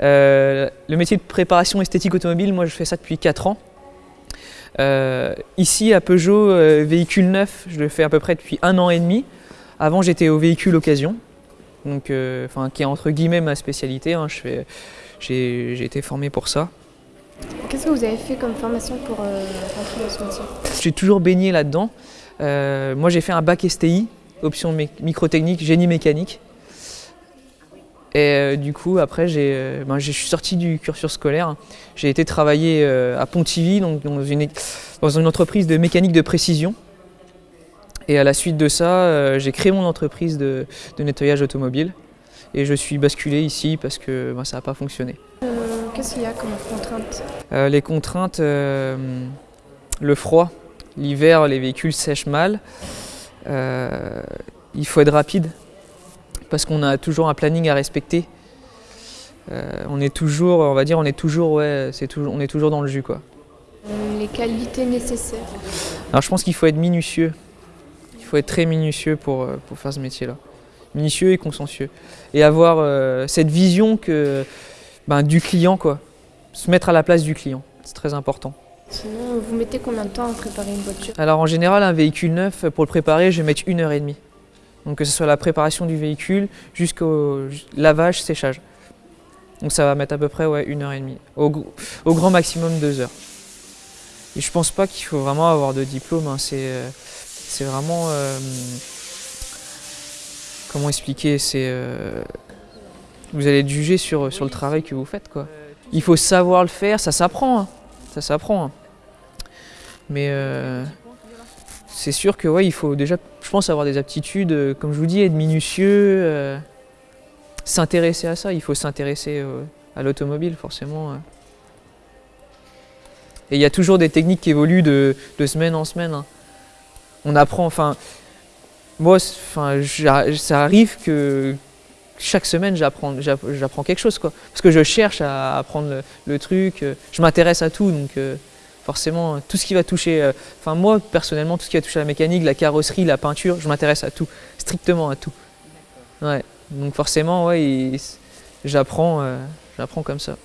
Euh, le métier de préparation esthétique automobile, moi je fais ça depuis 4 ans. Euh, ici à Peugeot, euh, véhicule neuf, je le fais à peu près depuis un an et demi. Avant j'étais au véhicule occasion, donc, enfin, qui est entre guillemets ma spécialité. Hein. J'ai été formé pour ça. Qu'est-ce que vous avez fait comme formation pour rentrer dans ce métier? J'ai toujours baigné là-dedans. moi j'ai fait un bac STI, option microtechnique, génie mécanique. Et euh, du coup, après, euh, ben, je suis sorti du cursus scolaire. J'ai été travailler euh, à Pontivy, donc dans une, dans une entreprise de mécanique de précision. Et à la suite de ça, j'ai créé mon entreprise de, nettoyage automobile. Et je suis basculé ici parce que ben, ça n'a pas fonctionné. Qu'est-ce qu'il y a comme contraintes Les contraintes, le froid. L'hiver, les véhicules sèchent mal. il faut être rapide parce qu'on a toujours un planning à respecter. Euh, on est toujours, on va dire, on est toujours, ouais, c'est toujours, on est toujours dans le jus, quoi. Euh, les qualités nécessaires. Alors, je pense qu'il faut être minutieux. Il faut être très minutieux pour, euh, pour faire ce métier-là. Minutieux et consciencieux. Et avoir cette vision que, ben, du client, quoi. Se mettre à la place du client. C'est très important. Sinon, vous mettez combien de temps à préparer une voiture? Alors, en général, un véhicule neuf, pour le préparer, je vais mettre une heure et demie. Donc que ce soit la préparation du véhicule jusqu'au lavage, séchage. Donc ça va mettre à peu près ouais, une heure et demie, au, grand maximum deux heures. Et je pense pas qu'il faut vraiment avoir de diplôme, hein. euh, c'est vraiment... Euh, comment expliquer? C'est euh, Vous allez être jugé sur, sur le travail que vous faites. Quoi. Il faut savoir le faire, ça s'apprend. Hein. Ça s'apprend. Hein. Mais c'est sûr que ouais, il faut déjà, je pense, avoir des aptitudes, euh, comme je vous dis, être minutieux, euh, s'intéresser à ça. Il faut s'intéresser euh, à l'automobile, forcément. Et il y a toujours des techniques qui évoluent de, semaine en semaine. Hein. On apprend, enfin, moi, enfin, ça arrive que chaque semaine j'apprends quelque chose, quoi. Parce que je cherche à apprendre le, truc, je m'intéresse à tout, donc forcément, tout ce qui va toucher, euh, enfin moi personnellement, tout ce qui va toucher la mécanique, la carrosserie, la peinture, je m'intéresse à tout, strictement à tout. Ouais, donc forcément, ouais, j'apprends, euh, j'apprends comme ça.